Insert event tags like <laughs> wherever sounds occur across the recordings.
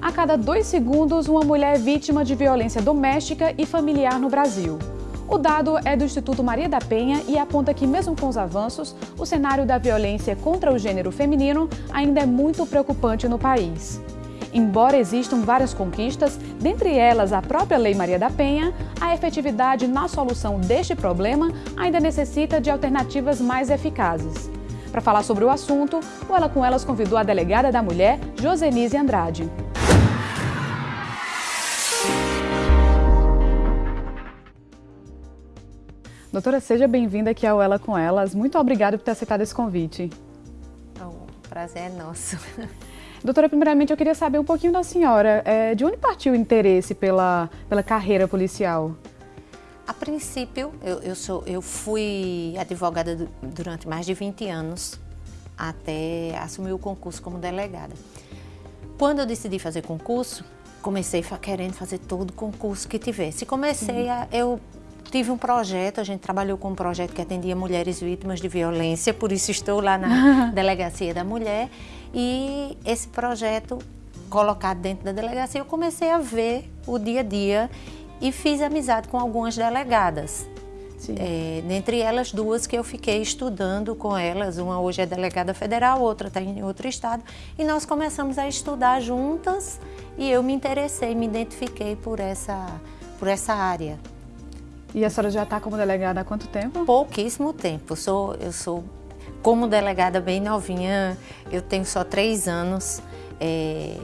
A cada dois segundos, uma mulher é vítima de violência doméstica e familiar no Brasil. O dado é do Instituto Maria da Penha e aponta que, mesmo com os avanços, o cenário da violência contra o gênero feminino ainda é muito preocupante no país. Embora existam várias conquistas, dentre elas a própria Lei Maria da Penha, a efetividade na solução deste problema ainda necessita de alternativas mais eficazes. Para falar sobre o assunto, o Ela com Elas convidou a delegada da mulher, Josenise Andrade. Doutora, seja bem-vinda aqui ao Ela com Elas. Muito obrigada por ter aceitado esse convite. O prazer é nosso. <laughs> Doutora, primeiramente eu queria saber um pouquinho da senhora. É, de onde partiu o interesse pela, pela carreira policial? A princípio, eu, eu, sou, eu fui advogada durante mais de 20 anos, até assumir o concurso como delegada. Quando eu decidi fazer concurso, comecei querendo fazer todo concurso que tivesse. Comecei a... Eu tive um projeto, a gente trabalhou com um projeto que atendia mulheres vítimas de violência, por isso estou lá na <laughs> Delegacia da Mulher. E esse projeto colocado dentro da delegacia, eu comecei a ver o dia a dia e fiz amizade com algumas delegadas. É, dentre elas duas que eu fiquei estudando com elas, uma hoje é delegada federal, outra está em outro estado, e nós começamos a estudar juntas e eu me interessei, me identifiquei por essa, por essa área. E a senhora já está como delegada há quanto tempo? Pouquíssimo tempo, eu sou, eu sou como delegada bem novinha, eu tenho só três anos é,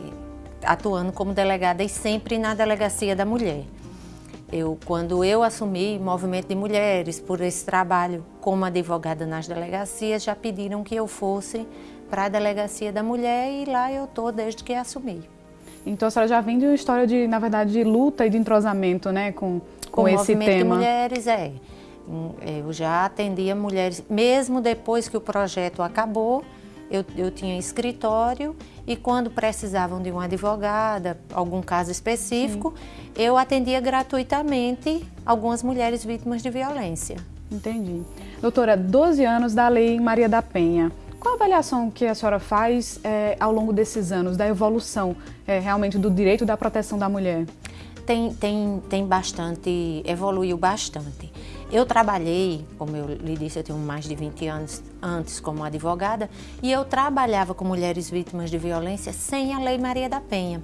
atuando como delegada e sempre na Delegacia da Mulher. Eu, quando eu assumi Movimento de Mulheres por esse trabalho como advogada nas delegacias, já pediram que eu fosse para a Delegacia da Mulher e lá eu estou desde que assumi. Então a senhora já vem de uma história de, na verdade, de luta e de entrosamento né, com, com, com esse movimento tema. de mulheres, é. Eu já atendia mulheres, mesmo depois que o projeto acabou, eu, eu tinha escritório e quando precisavam de uma advogada, algum caso específico, Sim. eu atendia gratuitamente algumas mulheres vítimas de violência. Entendi. Doutora, 12 anos da Lei Maria da Penha. Qual a avaliação que a senhora faz é, ao longo desses anos da evolução é, realmente do direito da proteção da mulher? Tem, tem, tem bastante, evoluiu bastante. Eu trabalhei, como eu lhe disse, eu tenho mais de 20 anos antes como advogada, e eu trabalhava com mulheres vítimas de violência sem a Lei Maria da Penha,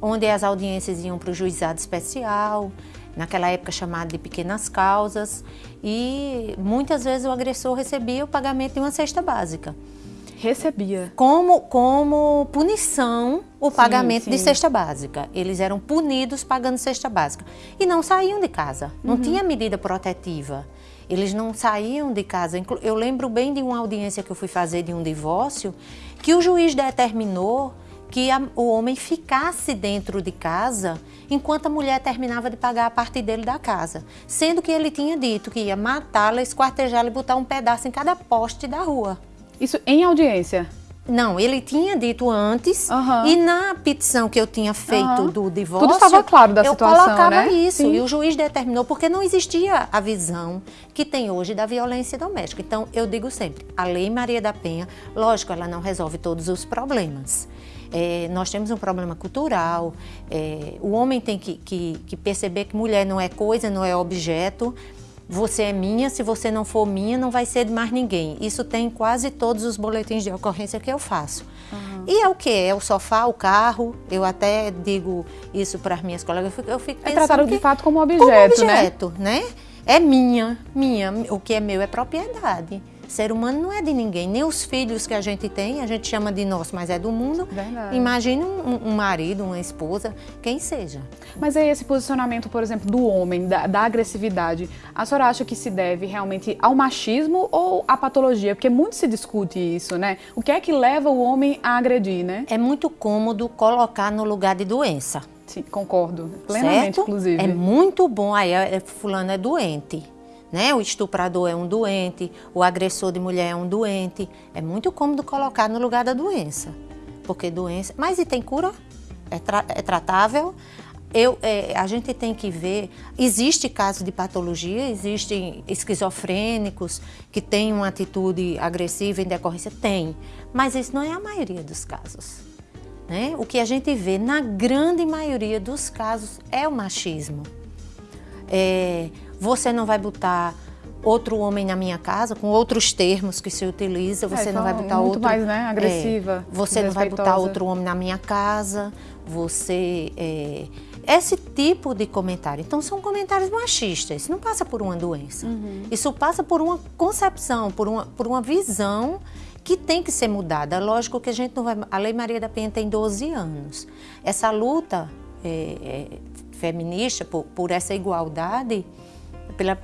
onde as audiências iam para o juizado especial, naquela época chamado de pequenas causas, e muitas vezes o agressor recebia o pagamento de uma cesta básica. Recebia. Como, como punição o sim, pagamento sim. de cesta básica. Eles eram punidos pagando cesta básica. E não saíam de casa, não uhum. tinha medida protetiva. Eles não saíam de casa. Eu lembro bem de uma audiência que eu fui fazer de um divórcio, que o juiz determinou que a, o homem ficasse dentro de casa enquanto a mulher terminava de pagar a parte dele da casa. Sendo que ele tinha dito que ia matá-la, esquartejá-la e botar um pedaço em cada poste da rua. Isso em audiência? Não, ele tinha dito antes uhum. e na petição que eu tinha feito uhum. do divórcio... Tudo estava claro da eu situação, Eu colocava né? isso Sim. e o juiz determinou, porque não existia a visão que tem hoje da violência doméstica. Então, eu digo sempre, a Lei Maria da Penha, lógico, ela não resolve todos os problemas. É, nós temos um problema cultural, é, o homem tem que, que, que perceber que mulher não é coisa, não é objeto, você é minha, se você não for minha, não vai ser de mais ninguém. Isso tem quase todos os boletins de ocorrência que eu faço. Uhum. E é o que? É o sofá, o carro. Eu até digo isso para as minhas colegas. Eu fico, eu fico é tratado de fato como objeto, como objeto né? né? É minha, minha. O que é meu é propriedade. Ser humano não é de ninguém, nem os filhos que a gente tem, a gente chama de nosso, mas é do mundo. Verdade. Imagine um, um marido, uma esposa, quem seja. Mas aí esse posicionamento, por exemplo, do homem, da, da, agressividade, a senhora acha que se deve realmente ao machismo ou à patologia? Porque muito se discute isso, né? O que é que leva o homem a agredir, né? É muito cômodo colocar no lugar de doença. Sim, concordo. Plenamente, certo? inclusive. É muito bom. Aí, é, fulano é doente né? O estuprador é um doente, o agressor de mulher é um doente. É muito cômodo colocar no lugar da doença, porque doença... Mas e tem cura? É, tra... é tratável? Eu, é, a gente tem que ver, existe caso de patologia, existem esquizofrênicos que têm uma atitude agressiva em decorrência? Tem, mas isso não é a maioria dos casos. né? O que a gente vê na grande maioria dos casos é o machismo. É, você não vai botar outro homem na minha casa, com outros termos que se utiliza, você é, não vai botar muito outro... mais, né, agressiva. É, você não vai botar outro homem na minha casa, você... É, esse tipo de comentário. Então, são comentários machistas. Isso não passa por uma doença. Uhum. Isso passa por uma concepção, por uma, por uma visão que tem que ser mudada. Lógico que a gente não vai. A Lei Maria da Penha tem 12 anos. Essa luta é, é, feminista por, por essa igualdade, pela,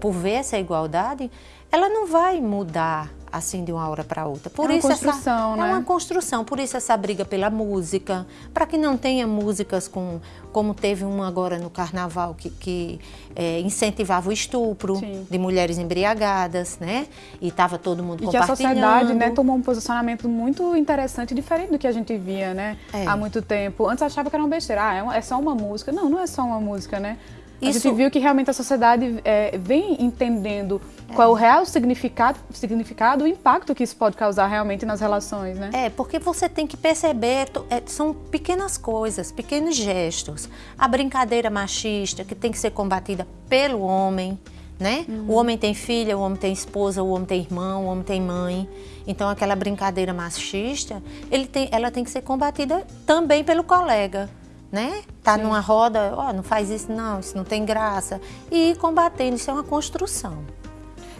por ver essa igualdade, ela não vai mudar assim de uma hora para outra. Por é uma isso construção, essa, né? É uma construção, por isso essa briga pela música, para que não tenha músicas com, como teve uma agora no carnaval que, que é, incentivava o estupro Sim. de mulheres embriagadas, né? E estava todo mundo e compartilhando. que a sociedade, né, tomou um posicionamento muito interessante, diferente do que a gente via, né? É. Há muito tempo. Antes achava que era uma besteira, ah, é, é só uma música. Não, não é só uma música, né? A Isso... gente viu que realmente a sociedade é, vem entendendo é. qual é o real significado, significado, o impacto que isso pode causar realmente nas relações, né? É, porque você tem que perceber, é, são pequenas coisas, pequenos gestos. A brincadeira machista que tem que ser combatida pelo homem, né? Uhum. O homem tem filha, o homem tem esposa, o homem tem irmão, o homem tem mãe. Então aquela brincadeira machista, tem, ela tem que ser combatida também pelo colega né? Tá Sim. numa roda, ó, oh, não faz isso não, isso não tem graça. E ir combatendo, isso é uma construção.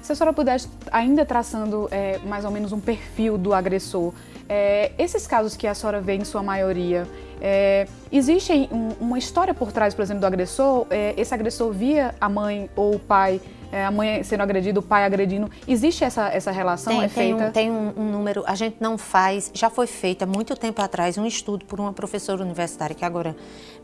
Se a senhora pudesse, ainda traçando é, mais ou menos um perfil do agressor, é, esses casos que a senhora vê em sua maioria, é, existe um, uma história por trás, por exemplo, do agressor? É, esse agressor via a mãe ou o pai a mãe sendo agredida, o pai agredindo. Existe essa, essa relação? Tem, é tem feita? Um, tem um, um, número, a gente não faz, já foi feito há muito tempo atrás um estudo por uma professora universitária, que agora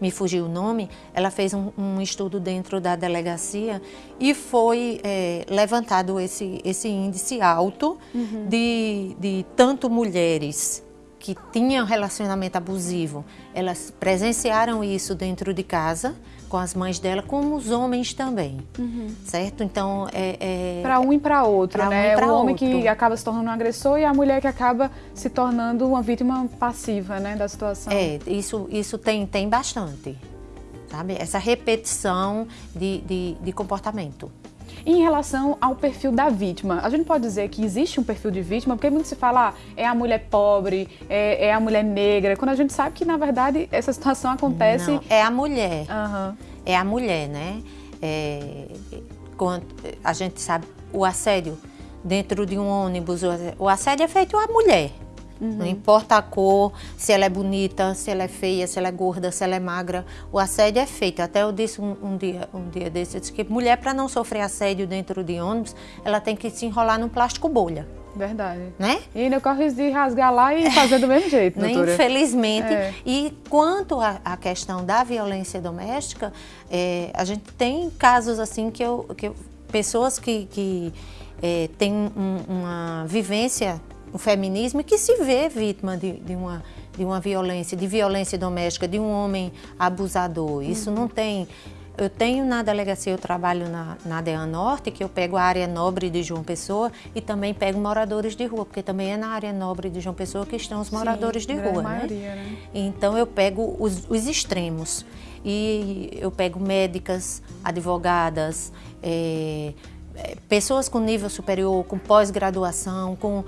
me fugiu o nome, ela fez um, um estudo dentro da delegacia e foi é, levantado esse, esse índice alto uhum. de, de tanto mulheres que tinham relacionamento abusivo, elas presenciaram isso dentro de casa, com as mães dela, como os homens também, uhum. certo? Então é, é para um e para outro, né? Um o homem outro. que acaba se tornando um agressor e a mulher que acaba se tornando uma vítima passiva, né, da situação. É, isso isso tem tem bastante, sabe? Essa repetição de, de, de comportamento. Em relação ao perfil da vítima, a gente pode dizer que existe um perfil de vítima, porque muito se fala, ah, é a mulher pobre, é, é, a mulher negra, quando a gente sabe que, na verdade, essa situação acontece... Não, é a mulher. Uhum. É a mulher, né? É, quando a gente sabe o assédio dentro de um ônibus, o assédio é feito à mulher. Uhum. Não importa a cor, se ela é bonita, se ela é feia, se ela é gorda, se ela é magra, o assédio é feito. Até eu disse um, um dia, um dia desse, eu disse que mulher para não sofrer assédio dentro de ônibus, ela tem que se enrolar num plástico bolha. Verdade. Né? E ainda corre de rasgar lá e fazer do mesmo <laughs> jeito, doutora. Infelizmente. É. E quanto à questão da violência doméstica, é, a gente tem casos assim que, eu, que eu, pessoas que, que é, têm um, uma vivência o feminismo que se vê vítima de, de, uma, de uma violência, de violência doméstica, de um homem abusador. Isso uhum. não tem. Eu tenho na delegacia, eu trabalho na, na DEAN Norte, que eu pego a área nobre de João Pessoa e também pego moradores de rua, porque também é na área nobre de João Pessoa que estão os moradores Sim, de rua. Né? Maioria, né? Então eu pego os, os extremos. E eu pego médicas, advogadas, é, pessoas com nível superior, com pós-graduação, com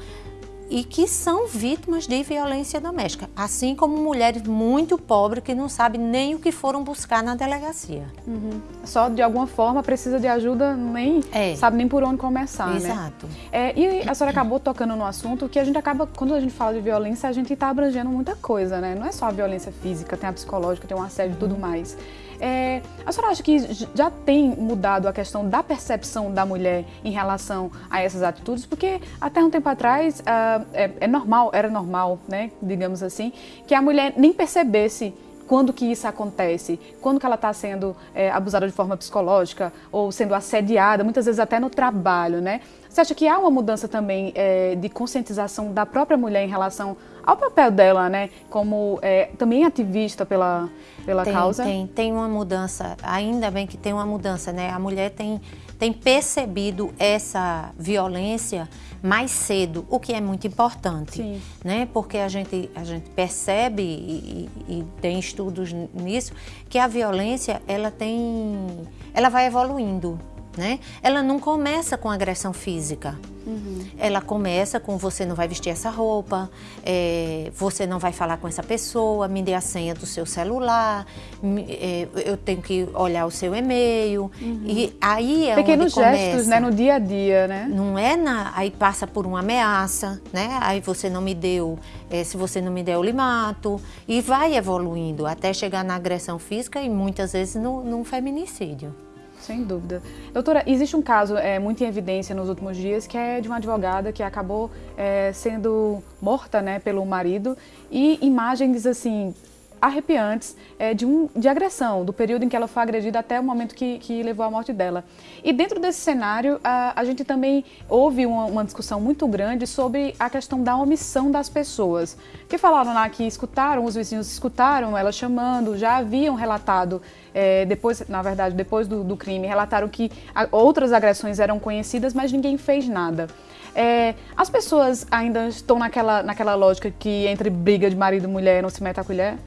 e que são vítimas de violência doméstica, assim como mulheres muito pobres que não sabem nem o que foram buscar na delegacia. Uhum. Só de alguma forma precisa de ajuda, nem é. sabe nem por onde começar, né? Exato. Né? É, e a senhora acabou tocando no assunto que a gente acaba, quando a gente fala de violência, a gente está abrangendo muita coisa, né? Não é só a violência física, tem a psicológica, tem o assédio e tudo uhum. mais. É, a senhora acha que já tem mudado a questão da percepção da mulher em relação a essas atitudes? Porque até um tempo atrás uh, é, é normal, era normal, né, digamos assim, que a mulher nem percebesse quando que isso acontece, quando que ela está sendo é, abusada de forma psicológica ou sendo assediada, muitas vezes até no trabalho, né? Você acha que há uma mudança também é, de conscientização da própria mulher em relação ao papel dela, né, como é, também ativista pela, pela tem, causa? Tem, tem uma mudança, ainda bem que tem uma mudança, né? A mulher tem tem percebido essa violência mais cedo, o que é muito importante, Sim. né? Porque a gente, a gente percebe e, e, e, tem estudos nisso que a violência ela tem, ela vai evoluindo, né? Ela não começa com agressão física. Uhum. Ela começa com você não vai vestir essa roupa, é, você não vai falar com essa pessoa, me dê a senha do seu celular, me, é, eu tenho que olhar o seu e-mail. Uhum. E aí é Pequenos onde começa. gestos, né, no dia a dia, né? Não é na, aí passa por uma ameaça, né? Aí você não me deu, é, se você não me der, eu lhe mato. E vai evoluindo até chegar na agressão física e muitas vezes no, no feminicídio. Sem dúvida. Doutora, existe um caso é, muito em evidência nos últimos dias que é de uma advogada que acabou é, sendo morta né, pelo marido e imagens assim arrepiantes é, de, um, de agressão, do período em que ela foi agredida até o momento que, que levou à morte dela. E dentro desse cenário, a, a gente também houve uma, uma, discussão muito grande sobre a questão da omissão das pessoas, que falaram lá que escutaram, os vizinhos escutaram ela chamando, já haviam relatado, é, depois, na verdade, depois do, do crime, relataram que a, outras agressões eram conhecidas, mas ninguém fez nada. É, as pessoas ainda estão naquela, naquela lógica que entre briga de marido e mulher não se mete a colher?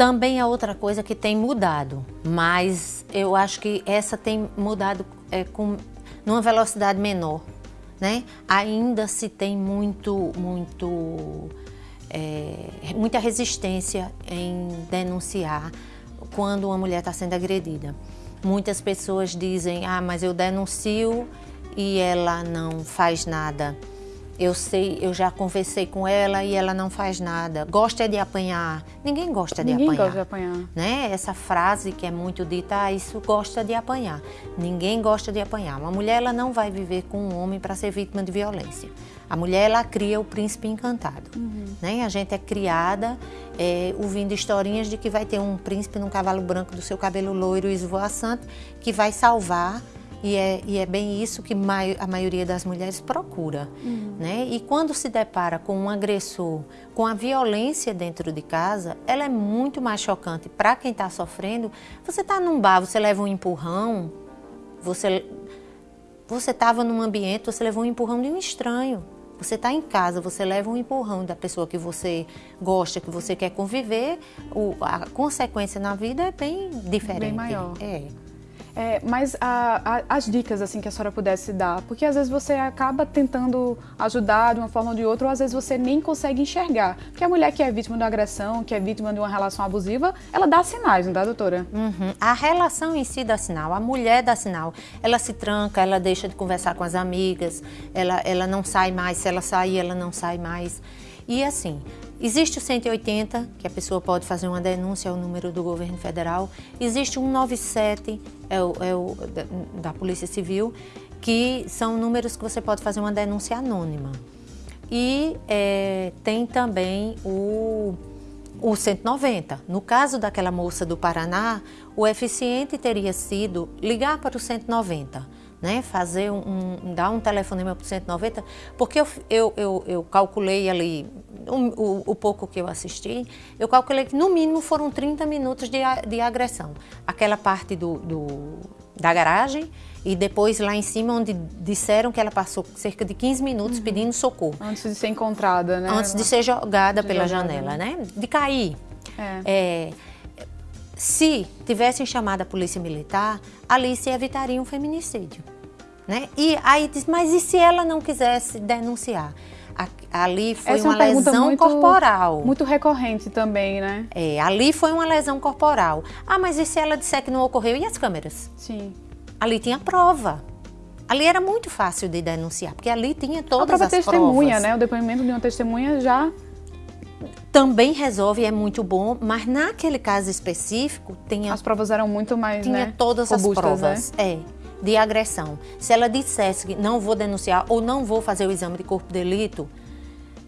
Também é outra coisa que tem mudado, mas eu acho que essa tem mudado é, com numa velocidade menor, né? Ainda se tem muito, muito, é, muita resistência em denunciar quando uma mulher está sendo agredida. Muitas pessoas dizem, ah, mas eu denuncio e ela não faz nada. Eu sei, eu já conversei com ela e ela não faz nada. Gosta de apanhar. Ninguém gosta de Ninguém apanhar. gosta de apanhar. Né? Essa frase que é muito dita, ah, isso gosta de apanhar. Ninguém gosta de apanhar. Uma mulher ela não vai viver com um homem para ser vítima de violência. A mulher ela cria o príncipe encantado. Uhum. Né? A gente é criada é, ouvindo historinhas de que vai ter um príncipe num cavalo branco do seu cabelo loiro e esvoaçante que vai salvar e é, e é bem isso que a maioria das mulheres procura. Uhum. Né? E quando se depara com um agressor, com a violência dentro de casa, ela é muito mais chocante para quem está sofrendo. Você está num bar, você leva um empurrão, você você estava num ambiente, você levou um empurrão de um estranho. Você está em casa, você leva um empurrão da pessoa que você gosta, que você quer conviver, o, a consequência na vida é bem diferente. Bem maior. É. É, mas a, a, as dicas assim que a senhora pudesse dar, porque às vezes você acaba tentando ajudar de uma forma ou de outra, ou às vezes você nem consegue enxergar. Porque a mulher que é vítima de uma agressão, que é vítima de uma relação abusiva, ela dá sinais, não dá, doutora? Uhum. A relação em si dá sinal, a mulher dá sinal. Ela se tranca, ela deixa de conversar com as amigas, ela, ela não sai mais, se ela sair, ela não sai mais. E assim, existe o 180, que a pessoa pode fazer uma denúncia, é o número do governo federal. Existe o 197, é o, é o da, da Polícia Civil, que são números que você pode fazer uma denúncia anônima. E é, tem também o, o 190. No caso daquela moça do Paraná, o eficiente teria sido ligar para o 190 né, fazer um, um, dar um telefonema para 190, porque eu, eu, eu, eu calculei ali, um, o, o, pouco que eu assisti, eu calculei que no mínimo foram 30 minutos de, de agressão. Aquela parte do, do, da garagem e depois lá em cima onde disseram que ela passou cerca de 15 minutos uhum. pedindo socorro. Antes de ser encontrada, né? Antes de ser jogada de pela jogada, janela, né? né? De cair. É. é se tivessem chamado a polícia militar, ali se evitaria um feminicídio. Né? E aí diz, mas e se ela não quisesse denunciar? ali foi Essa uma, é uma lesão muito, corporal. Muito recorrente também, né? É, ali foi uma lesão corporal. Ah, mas e se ela disser que não ocorreu? E as câmeras? Sim. Ali tinha prova. Ali era muito fácil de denunciar, porque ali tinha todas a própria as testemunha, provas. né? O depoimento de uma testemunha já também resolve, é muito bom, mas naquele caso específico tinha as provas eram muito mais tinha né, todas robustas, as provas, né? é, de agressão. Se ela dissesse que não vou denunciar ou não vou fazer o exame de corpo de delito,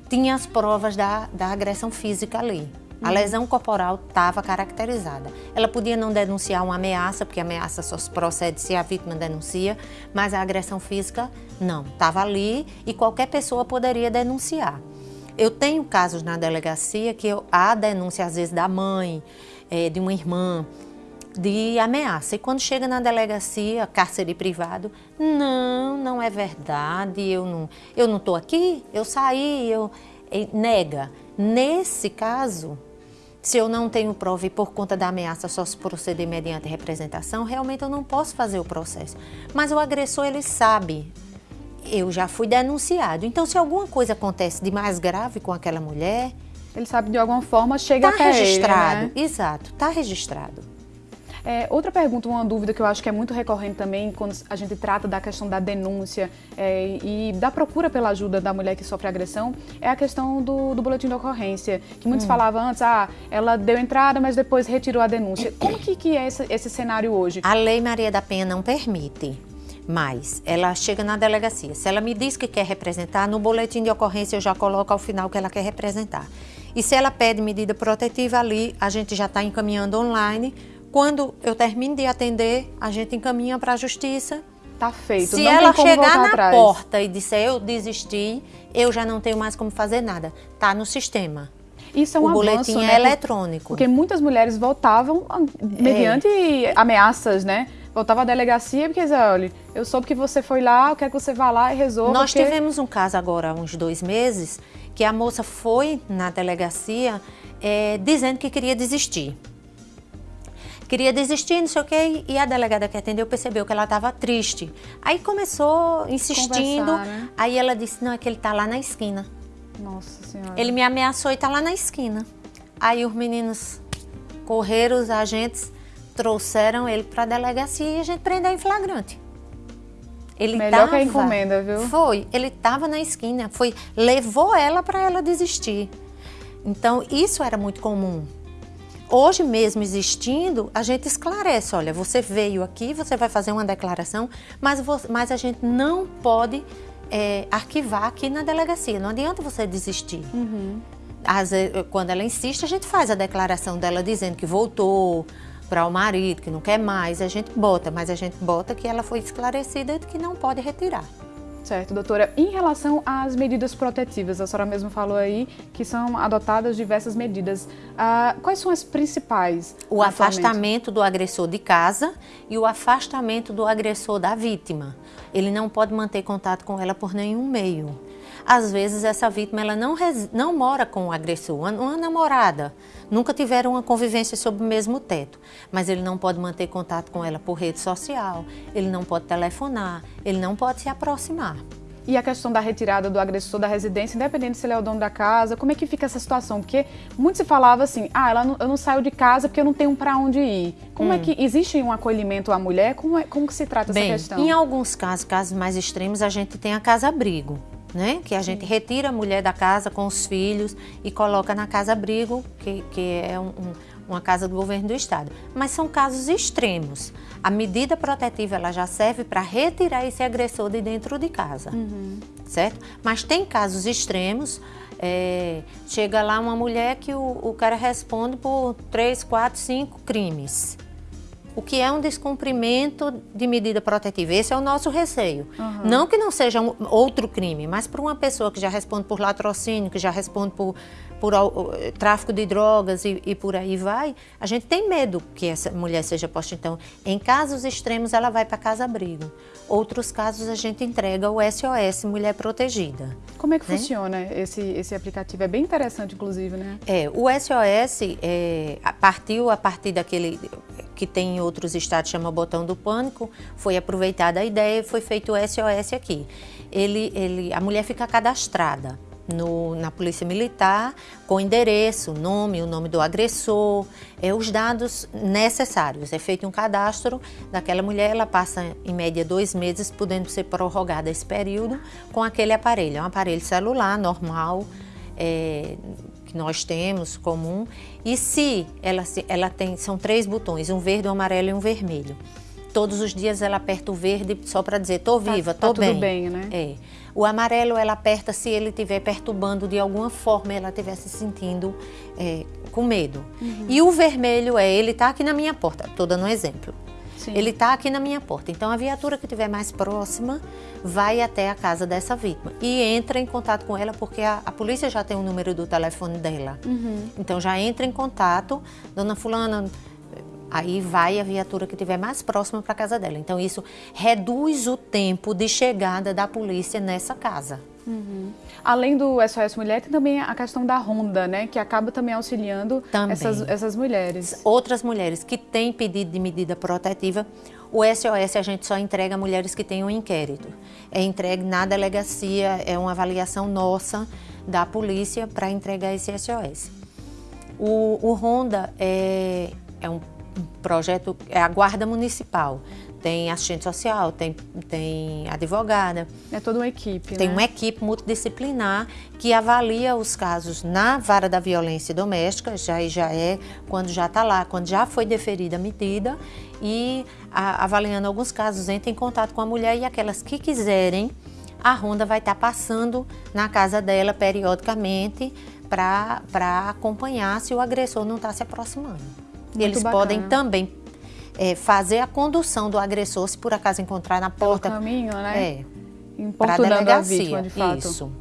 tinha as provas da, da agressão física ali. A uhum. lesão corporal estava caracterizada. Ela podia não denunciar uma ameaça, porque a ameaça só procede se a vítima denuncia, mas a agressão física não, estava ali e qualquer pessoa poderia denunciar. Eu tenho casos na delegacia que eu, há denúncia, às vezes, da mãe, é, de uma irmã, de ameaça. E quando chega na delegacia, cárcere privado, não, não é verdade, eu não eu não estou aqui, eu saí, eu nega. Nesse caso, se eu não tenho prova e por conta da ameaça só se proceder mediante representação, realmente eu não posso fazer o processo. Mas o agressor, ele sabe, eu já fui denunciado. Então, se alguma coisa acontece de mais grave com aquela mulher... Ele sabe de alguma forma, chega tá até registrado, ele, né? exato, está registrado. É, outra pergunta, uma dúvida que eu acho que é muito recorrente também quando a gente trata da questão da denúncia é, e da procura pela ajuda da mulher que sofre agressão é a questão do, do boletim de ocorrência, que muitos hum. falavam antes, ah, ela deu entrada, mas depois retirou a denúncia. Como que, que é esse, esse cenário hoje? A Lei Maria da Penha não permite. Mas ela chega na delegacia. Se ela me diz que quer representar, no boletim de ocorrência eu já coloco ao final que ela quer representar. E se ela pede medida protetiva ali, a gente já está encaminhando online quando eu termino de atender, a gente encaminha para a justiça. Tá feito. Se não ela chegar na atrás. porta e disser eu desisti, eu já não tenho mais como fazer nada. Tá no sistema. Isso é um o avanço, boletim né? é eletrônico. Porque muitas mulheres voltavam ah, mediante é. ameaças, né? Voltava à delegacia porque dizia, olha, eu soube que você foi lá, eu quero que você vá lá e resolva. Nós porque... tivemos um caso agora há uns dois meses que a moça foi na delegacia é, dizendo que queria desistir queria desistir, não sei o quê, e a delegada que atendeu percebeu que ela estava triste. Aí começou insistindo, né? aí ela disse, não, é que ele está lá na esquina. Nossa Senhora. Ele me ameaçou e está lá na esquina. Aí os meninos correram, os agentes trouxeram ele para a delegacia e a gente prendeu em flagrante. Ele Melhor tava, que a encomenda, viu? Foi, ele estava na esquina, foi, levou ela para ela desistir. Então, isso era muito comum. Hoje mesmo existindo, a gente esclarece, olha, você veio aqui, você vai fazer uma declaração, mas, você, mas a gente não pode é, arquivar aqui na delegacia, não adianta você desistir. Uhum. Às, quando ela insiste, a gente faz a declaração dela dizendo que voltou para o marido, que não quer mais, a gente bota, mas a gente bota que ela foi esclarecida de que não pode retirar. Certo, doutora. Em relação às medidas protetivas, a senhora mesmo falou aí que são adotadas diversas medidas. Ah, quais são as principais? O afastamento do agressor de casa e o afastamento do agressor da vítima. Ele não pode manter contato com ela por nenhum meio. Às vezes essa vítima ela não, não mora com o agressor, uma, uma namorada, nunca tiveram uma convivência sob o mesmo teto, mas ele não pode manter contato com ela por rede social, ele não pode telefonar, ele não pode se aproximar. E a questão da retirada do agressor da residência, independente se ele é o dono da casa, como é que fica essa situação? Porque muito se falava assim, ah, ela não, eu não saio de casa porque eu não tenho para onde ir. Como é hum. é que existe um acolhimento à mulher? Como, é, como que se trata Bem, essa questão? Em alguns casos, casos mais extremos, a gente tem a casa-abrigo né? Que a gente retira a mulher da casa com os filhos e coloca na casa-abrigo, que, que é um, um, uma casa do governo do estado. Mas são casos extremos. A medida protetiva ela já serve para retirar esse agressor de dentro de casa, uhum. certo? Mas tem casos extremos. É, chega lá uma mulher que o, o cara responde por três, quatro, cinco crimes o que é um descumprimento de medida protetiva. Esse é o nosso receio. Uhum. Não que não seja um, outro crime, mas para uma pessoa que já responde por latrocínio, que já responde por, por uh, tráfico de drogas e, e, por aí vai, a gente tem medo que essa mulher seja posta. Então, em casos extremos, ela vai para casa-abrigo. Outros casos, a gente entrega o SOS Mulher Protegida. Como é que né? funciona esse, esse aplicativo? É bem interessante, inclusive, né? É, o SOS é, partiu a partir daquele que tem em outros estados, chama Botão do Pânico, foi aproveitada a ideia e foi feito o SOS aqui. Ele, ele, a mulher fica cadastrada no, na Polícia Militar com endereço, nome, o nome do agressor, é, os dados necessários. É feito um cadastro daquela mulher, ela passa em média dois meses, podendo ser prorrogada esse período com aquele aparelho. É um aparelho celular normal, é, que nós temos comum. E se ela, ela tem, são três botões, um verde, um amarelo e um vermelho. Todos os dias ela aperta o verde só para dizer, tô tá, viva, tá, tô tá bem. Tudo bem, né? É. O amarelo ela aperta se ele estiver perturbando de alguma forma, ela estiver se sentindo é, com medo. Uhum. E o vermelho é, ele está aqui na minha porta, estou dando um exemplo. Sim. Ele está aqui na minha porta. Então a viatura que estiver mais próxima vai até a casa dessa vítima e entra em contato com ela porque a, a polícia já tem o número do telefone dela. Uhum. Então já entra em contato, dona fulana, aí vai a viatura que estiver mais próxima para a casa dela. Então isso reduz o tempo de chegada da polícia nessa casa. Uhum. Além do SOS Mulher, tem também a questão da Ronda, né? Que acaba também auxiliando também. Essas, essas mulheres. Outras mulheres que têm pedido de medida protetiva, o SOS a gente só entrega a mulheres que têm um inquérito. É entregue na delegacia, é uma avaliação nossa da polícia para entregar esse SOS. O, o Ronda é, é um projeto, é a guarda municipal tem assistente social, tem, tem advogada. É toda uma equipe, Tem né? uma equipe multidisciplinar que avalia os casos na vara da violência doméstica, já, já é quando já está lá, quando já foi deferida a medida, e a, avaliando alguns casos, entra em contato com a mulher e aquelas que quiserem, a ronda vai estar tá passando na casa dela periodicamente para acompanhar se o agressor não está se aproximando. Muito Eles bacana. podem também é, fazer a condução do agressor, se por acaso encontrar na porta. Pelo caminho, né? É. Importunando a vítima, de fato. Isso.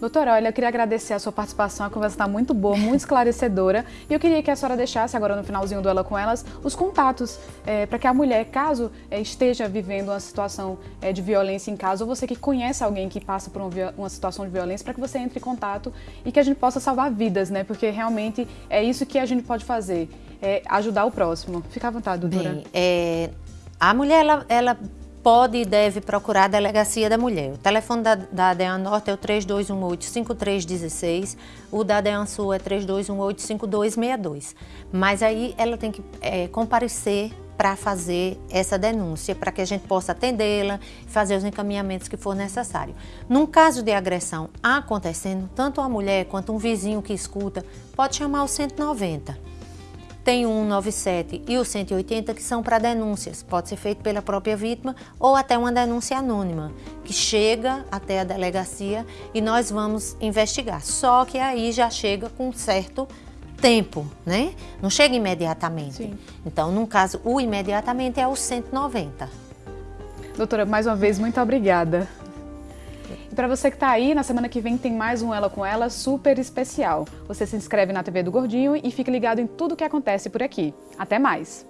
Doutora, olha, eu queria agradecer a sua participação, a conversa está muito boa, muito esclarecedora. E eu queria que a senhora deixasse agora no finalzinho do Ela com Elas os contatos é, para que a mulher, caso é, esteja vivendo uma situação é, de violência em casa, ou você que conhece alguém que passa por uma, uma situação de violência, para que você entre em contato e que a gente possa salvar vidas, né? Porque realmente é isso que a gente pode fazer é, ajudar o próximo. Fica à vontade, doutora. Bem, é, a mulher, ela, ela pode e deve procurar a Delegacia da Mulher. O telefone da, da DEAN Norte é o 3218-5316, o da DEAN Sul é 3218-5262. Mas aí ela tem que é, comparecer para fazer essa denúncia, para que a gente possa atendê-la, fazer os encaminhamentos que for necessário. Num caso de agressão acontecendo, tanto a mulher quanto um vizinho que escuta pode chamar o 190 tem o 197 e o 180 que são para denúncias. Pode ser feito pela própria vítima ou até uma denúncia anônima, que chega até a delegacia e nós vamos investigar. Só que aí já chega com certo tempo, né? Não chega imediatamente. Sim. Então, no caso, o imediatamente é o 190. Doutora, mais uma vez, muito obrigada. Para você que está aí, na semana que vem tem mais um Ela com Ela super especial. Você se inscreve na TV do Gordinho e fica ligado em tudo o que acontece por aqui. Até mais!